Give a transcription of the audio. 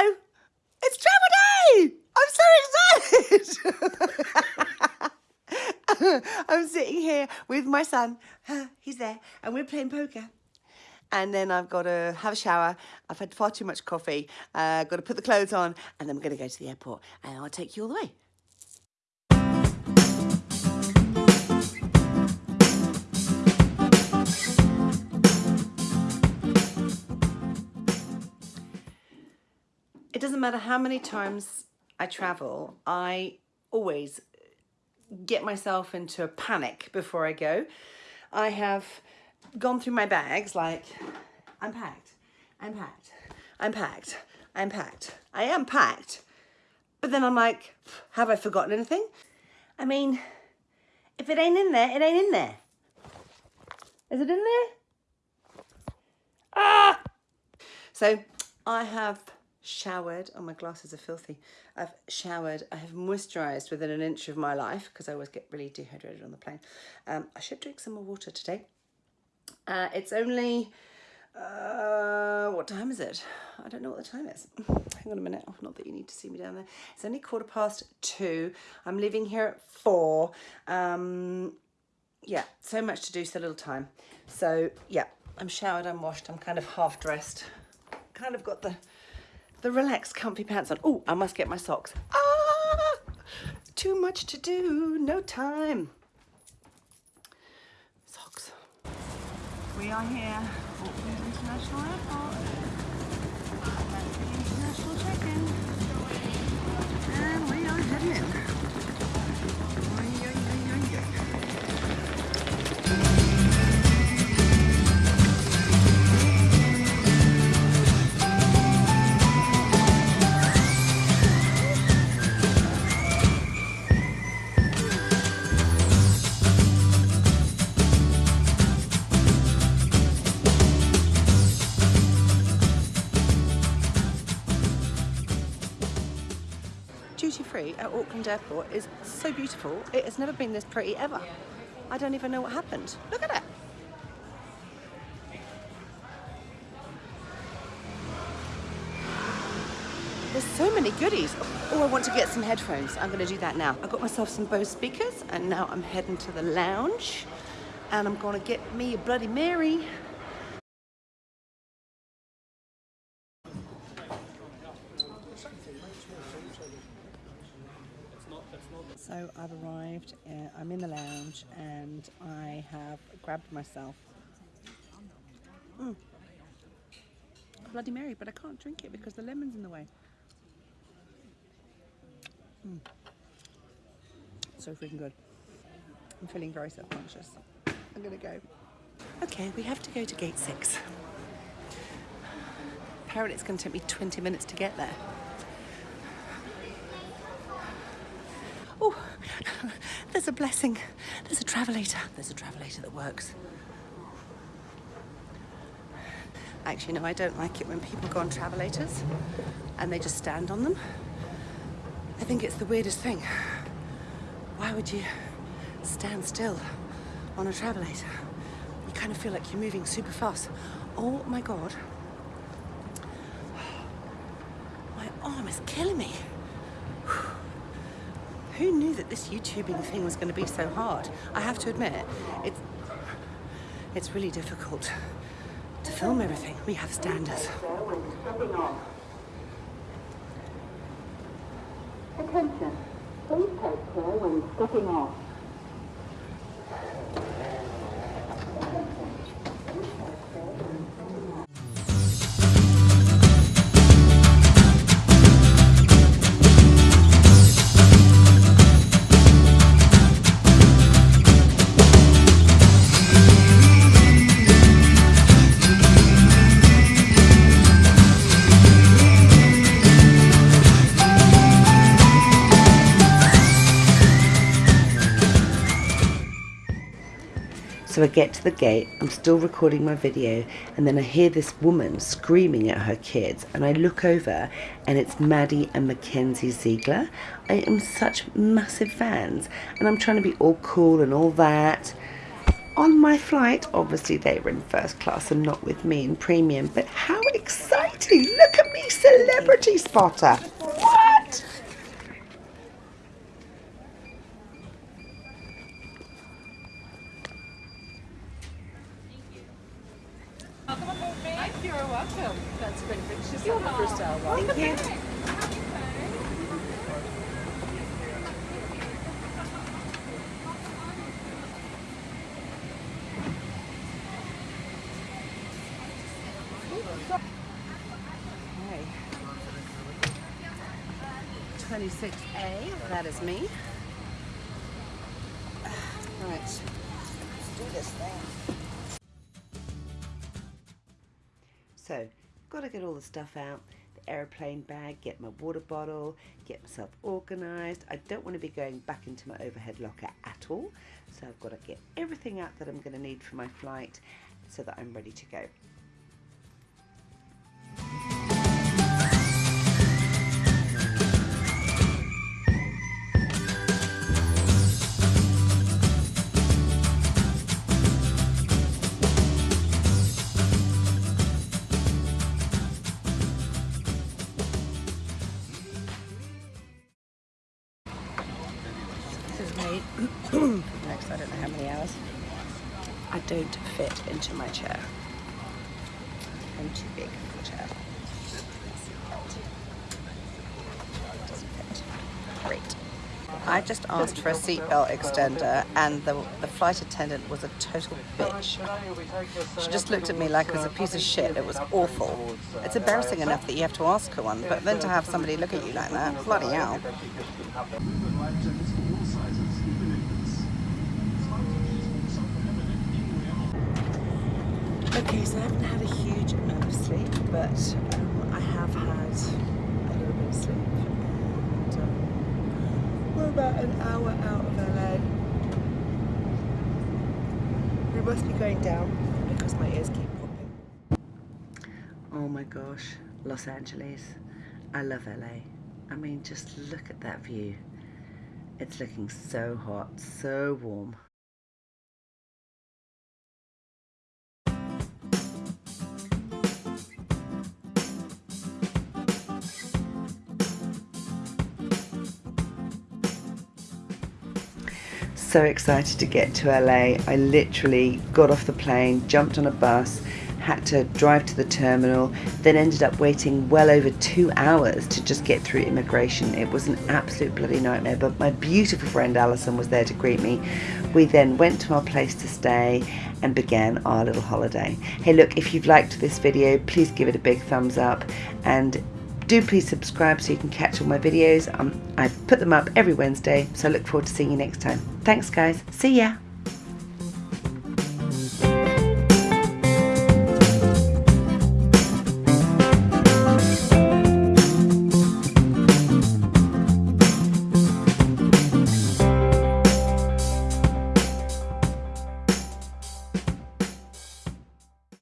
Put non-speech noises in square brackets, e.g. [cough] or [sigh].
Hello, it's travel day! I'm so excited! [laughs] I'm sitting here with my son. He's there, and we're playing poker. And then I've got to have a shower. I've had far too much coffee. Uh, got to put the clothes on, and then we're going to go to the airport. And I'll take you all the way. It doesn't matter how many times I travel, I always get myself into a panic before I go. I have gone through my bags like, I'm packed, I'm packed, I'm packed, I'm packed, I am packed. But then I'm like, have I forgotten anything? I mean, if it ain't in there, it ain't in there. Is it in there? Ah! So I have showered. Oh, my glasses are filthy. I've showered. I have moisturised within an inch of my life because I always get really dehydrated on the plane. Um, I should drink some more water today. Uh, it's only, uh, what time is it? I don't know what the time is. [sighs] Hang on a minute. Oh, not that you need to see me down there. It's only quarter past two. I'm leaving here at four. Um, yeah, so much to do, so little time. So yeah, I'm showered, I'm washed, I'm kind of half dressed. Kind of got the the relaxed comfy pants on. Oh, I must get my socks. Ah, too much to do, no time. Socks. We are here, Auckland International Airport. International check-in. Auckland Airport is so beautiful. It has never been this pretty ever. I don't even know what happened. Look at it. There's so many goodies. Oh, I want to get some headphones. I'm going to do that now. I got myself some Bose speakers and now I'm heading to the lounge and I'm going to get me a Bloody Mary. So I've arrived, uh, I'm in the lounge and I have grabbed myself mm, Bloody Mary, but I can't drink it because the lemon's in the way. Mm. So freaking good. I'm feeling very self-conscious. I'm gonna go. Okay, we have to go to gate six. Apparently it's gonna take me 20 minutes to get there. Oh, there's a blessing. There's a travelator. There's a travelator that works. Actually, no, I don't like it when people go on travelators and they just stand on them. I think it's the weirdest thing. Why would you stand still on a travelator? You kind of feel like you're moving super fast. Oh my God. My arm is killing me. Who knew that this YouTubing thing was going to be so hard? I have to admit, it's, it's really difficult to film everything. We have standards. Attention, please take care when stepping off. So I get to the gate, I'm still recording my video, and then I hear this woman screaming at her kids, and I look over, and it's Maddie and Mackenzie Ziegler. I am such massive fans, and I'm trying to be all cool and all that. On my flight, obviously they were in first class and not with me in premium, but how exciting! Look at me celebrity! celebrity spotter. What? You're welcome. That's been Just on the first album. Thank you. Okay. 26A, that is me. All right, let's do this thing. So, got to get all the stuff out. The aeroplane bag, get my water bottle, get myself organised. I don't want to be going back into my overhead locker at all. So I've got to get everything out that I'm going to need for my flight so that I'm ready to go. This is late. Next, I don't know how many hours. I don't fit into my chair. I'm too big for the chair. Great. I just asked for a seatbelt extender and the, the flight attendant was a total bitch. She just looked at me like I was a piece of shit. It was awful. It's embarrassing enough that you have to ask her one, but then to have somebody look at you like that, bloody hell. Okay, so I haven't had a huge amount of sleep, but um, I have had a little bit of sleep. And um, we're about an hour out of LA. We must be going down because my ears keep popping. Oh my gosh, Los Angeles. I love LA. I mean, just look at that view. It's looking so hot, so warm. So excited to get to LA. I literally got off the plane, jumped on a bus, had to drive to the terminal, then ended up waiting well over two hours to just get through immigration. It was an absolute bloody nightmare, but my beautiful friend Alison was there to greet me. We then went to our place to stay and began our little holiday. Hey look, if you've liked this video, please give it a big thumbs up and do please subscribe so you can catch all my videos. Um, I put them up every Wednesday, so I look forward to seeing you next time. Thanks guys. See ya.